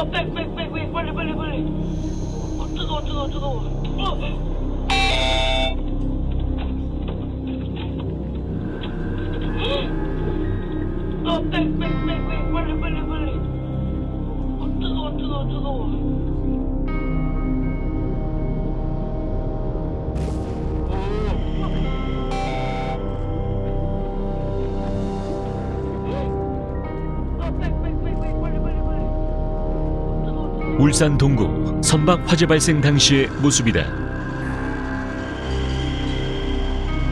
Oh, back, back, back, wait, warte, warte, warte. Und drüber, drüber, drüber. Oh, back, back, back, wait, warte, warte, warte. 울산 동구 선박 화재 발생 당시의 모습이다.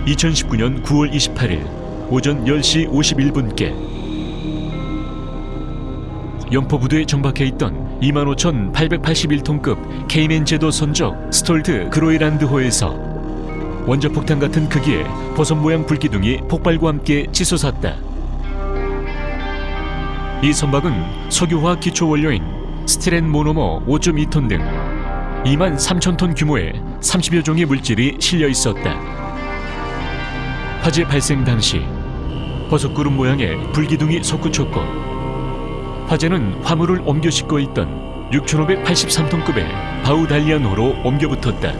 2019년 9월 28일 오전 10시 51분께 염포부두에 정박해 있던 25,881톤급 케이맨 제도 선적 스톨트 그로이란드호에서 원자 폭탄 같은 크기의 버섯 모양 불기둥이 폭발과 함께 치솟았다. 이 선박은 석유화학 기초 원료인 스티렌 모노머 5.2톤 등 2만 3천 톤 규모의 30여 종의 물질이 실려 있었다. 화재 발생 당시 버섯구름 모양의 불기둥이 솟구쳤고 화재는 화물을 옮겨 싣고 있던 6,583톤급의 바우달리안호로 옮겨 붙었다.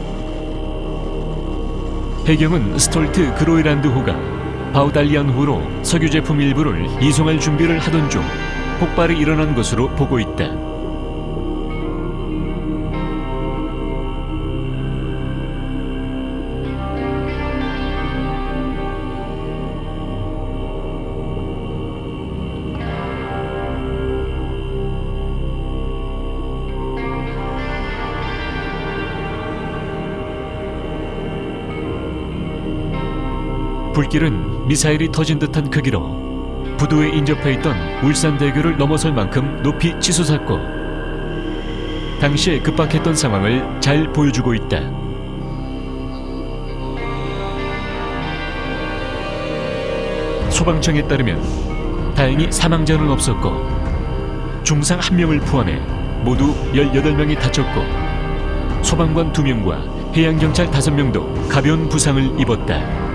해경은 스톨트 그로이란드호가 바우달리안호로 석유 제품 일부를 이송할 준비를 하던 중 폭발이 일어난 것으로 보고 있다. 불길은 미사일이 터진 듯한 크기로 부두에 인접해 있던 울산대교를 넘어설 만큼 높이 치솟았고 당시에 급박했던 상황을 잘 보여주고 있다. 소방청에 따르면 다행히 사망자는 없었고 중상 한명을 포함해 모두 18명이 다쳤고 소방관 2명과 해양경찰 5명도 가벼운 부상을 입었다.